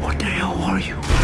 What the hell are you?